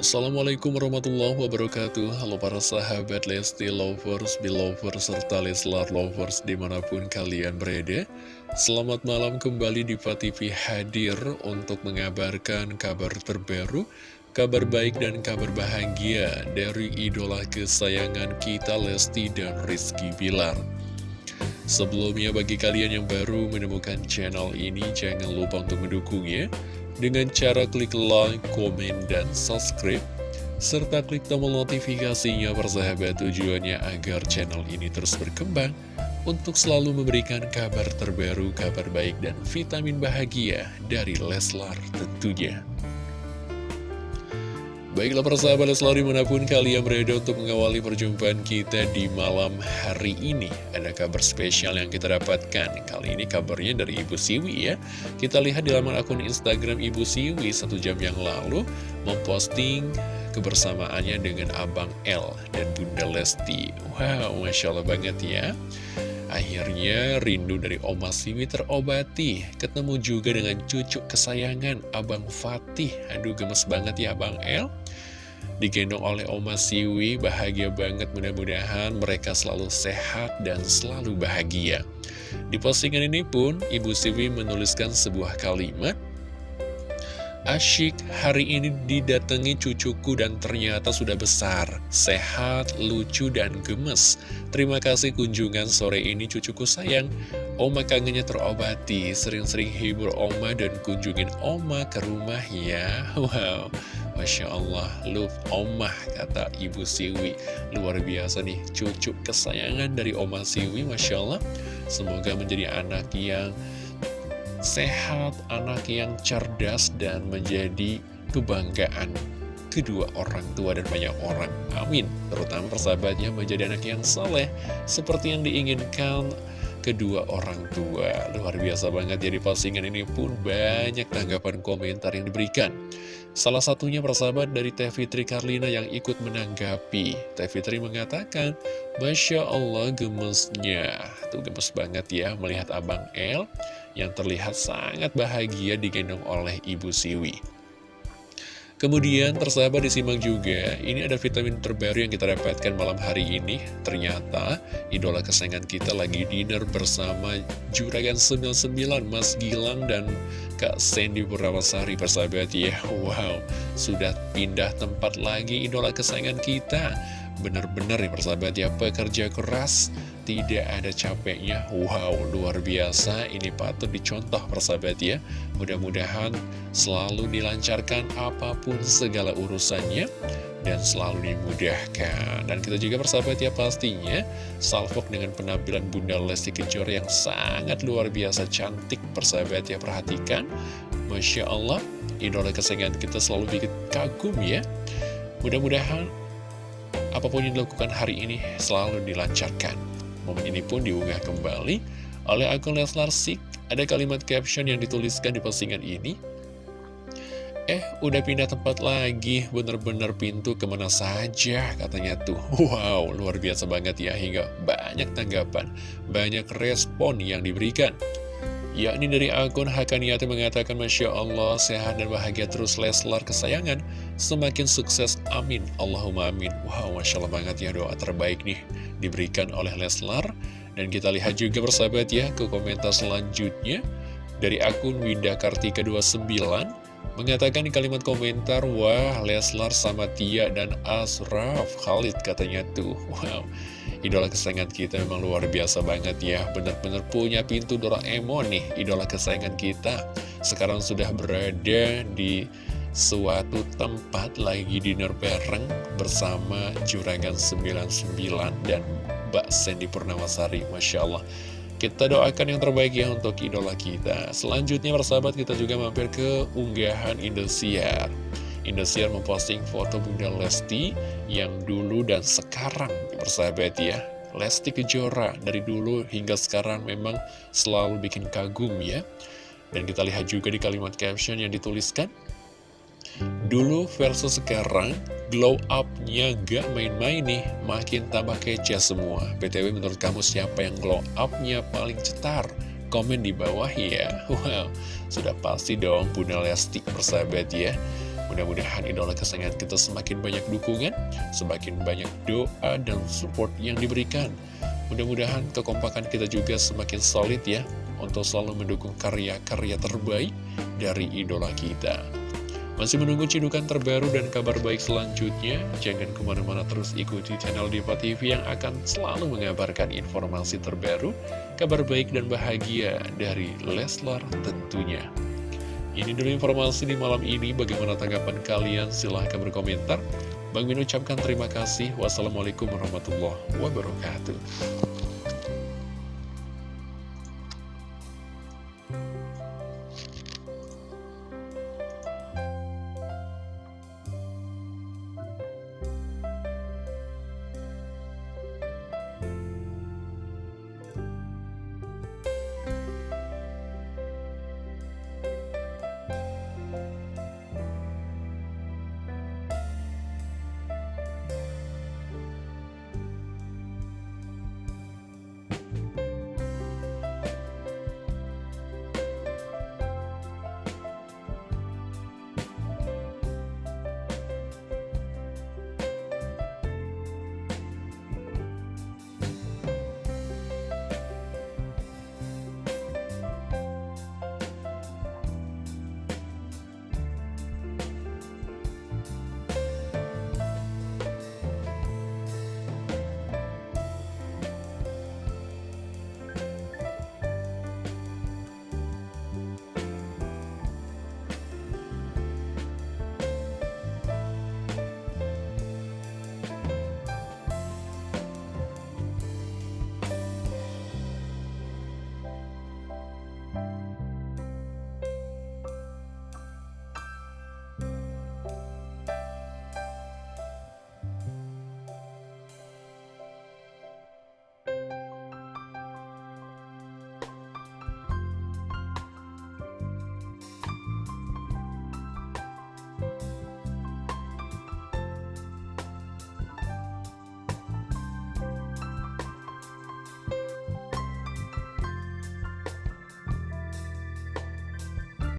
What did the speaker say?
Assalamualaikum warahmatullahi wabarakatuh. Halo para sahabat Lesti Lovers, Belovers, serta Leslar Lovers di mana pun kalian berada. Selamat malam kembali di TV hadir untuk mengabarkan kabar terbaru Kabar baik dan kabar bahagia dari idola kesayangan kita Lesti dan Rizky Bilar Sebelumnya bagi kalian yang baru menemukan channel ini jangan lupa untuk mendukungnya dengan cara klik like, komen, dan subscribe, serta klik tombol notifikasinya persahabat tujuannya agar channel ini terus berkembang untuk selalu memberikan kabar terbaru, kabar baik, dan vitamin bahagia dari Leslar tentunya. Baiklah persahabat Leslar di mana pun kalian berada untuk mengawali perjumpaan kita di malam hari ini Ada kabar spesial yang kita dapatkan. Kali ini kabarnya dari Ibu Siwi ya. Kita lihat di laman akun Instagram Ibu Siwi satu jam yang lalu Memposting kebersamaannya dengan Abang L dan Bunda Lesti. Wow, Masya Allah banget ya Akhirnya rindu dari Oma Siwi terobati. Ketemu juga dengan cucu kesayangan Abang Fatih. Aduh gemes banget ya Abang El. Digendong oleh Oma Siwi Bahagia banget. Mudah-mudahan mereka selalu sehat dan selalu bahagia. Di postingan ini pun Ibu Siwi menuliskan sebuah kalimat Asyik, hari ini didatangi cucuku dan ternyata sudah besar, sehat, lucu, dan gemes. Terima kasih kunjungan sore ini cucuku sayang. Oma kangennya terobati, sering-sering hibur Oma dan kunjungin Oma ke rumah ya. Wow, Masya Allah, love Oma, kata Ibu Siwi. Luar biasa nih, cucu kesayangan dari Oma Siwi, Masya Allah. Semoga menjadi anak yang sehat, anak yang cerdas, dan menjadi kebanggaan kedua orang tua dan banyak orang. Amin. Terutama persahabatnya menjadi anak yang soleh, seperti yang diinginkan kedua orang tua. Luar biasa banget, jadi postingan ini pun banyak tanggapan komentar yang diberikan. Salah satunya persahabat dari Teh Fitri Karlina yang ikut menanggapi. Teh Fitri mengatakan, Masya Allah gemesnya. Tuh gemes banget ya melihat Abang El yang terlihat sangat bahagia digendong oleh Ibu Siwi. Kemudian tersahabat disimak juga, ini ada vitamin terbaru yang kita dapatkan malam hari ini. Ternyata idola kesayangan kita lagi dinner bersama Juragan 99 Mas Gilang dan Kak Sandy Purnamasari persahabat ya. Wow, sudah pindah tempat lagi idola kesayangan kita. Bener-bener ya persahabat ya, pekerja keras tidak ada capeknya. Wow, luar biasa. Ini patut dicontoh persahabat ya. Mudah-mudahan selalu dilancarkan apa pun segala urusannya Dan selalu dimudahkan. Dan kita juga persahabat ya pastinya Salfok dengan penampilan Bunda Lesti Kejora yang sangat luar biasa cantik Persahabat ya. Perhatikan. Masya Allah Idola kesayangan kita selalu bikin kagum ya. Mudah-mudahan apa pun yang dilakukan hari ini selalu dilancarkan Momen ini pun diunggah kembali oleh akun Leslar Sik. Ada kalimat caption yang dituliskan di postingan ini. Eh, udah pindah tempat lagi, bener-bener pintu ke mana saja, katanya tuh. Wow, luar biasa banget ya, hingga banyak tanggapan, banyak respon yang diberikan. Yakni dari akun Hakaniati mengatakan, Masya Allah, sehat dan bahagia terus Leslar kesayangan, semakin sukses, amin, Allahumma amin. Wow, Masya Allah banget ya, doa terbaik nih diberikan oleh Leslar. Dan kita lihat juga bersahabat ya ke komentar selanjutnya dari akun Winda Kartika 29 mengatakan di kalimat komentar, Wah Leslar sama Tia dan Asraf Khalid katanya tuh. Wow, idola kesayangan kita memang luar biasa banget ya. Benar-benar punya pintu Doraemon nih, idola kesayangan kita. Sekarang sudah berada di suatu tempat lagi dinner bareng bersama Juragan 99 dan Mbak Sandy Purnawasari Masya Allah kita doakan yang terbaik ya untuk idola kita Selanjutnya persahabat kita juga mampir ke unggahan Indosiar Indosiar memposting foto Bunda Lesti Yang dulu dan sekarang persahabat ya Lesti Kejora dari dulu hingga sekarang memang selalu bikin kagum ya Dan kita lihat juga di kalimat caption yang dituliskan Dulu versus sekarang, glow up-nya gak main-main nih, makin tambah kece semua. BTW menurut kamu siapa yang glow up-nya paling cetar? Komen di bawah ya. Wow, sudah pasti dong Bunda Lesti persahabat ya. Mudah-mudahan idola kesayangan kita semakin banyak dukungan, semakin banyak doa dan support yang diberikan. Mudah-mudahan kekompakan kita juga semakin solid ya, untuk selalu mendukung karya-karya terbaik dari idola kita. Masih menunggu cidukan terbaru dan kabar baik selanjutnya? Jangan ke mana-mana terus ikuti channel Diva TV yang akan selalu mengabarkan informasi terbaru, kabar baik dan bahagia dari Leslar tentunya. Ini dulu informasi di malam ini, bagaimana tanggapan kalian? Silahkan berkomentar. Bang Min ucapkan terima kasih. Wassalamualaikum warahmatullahi wabarakatuh.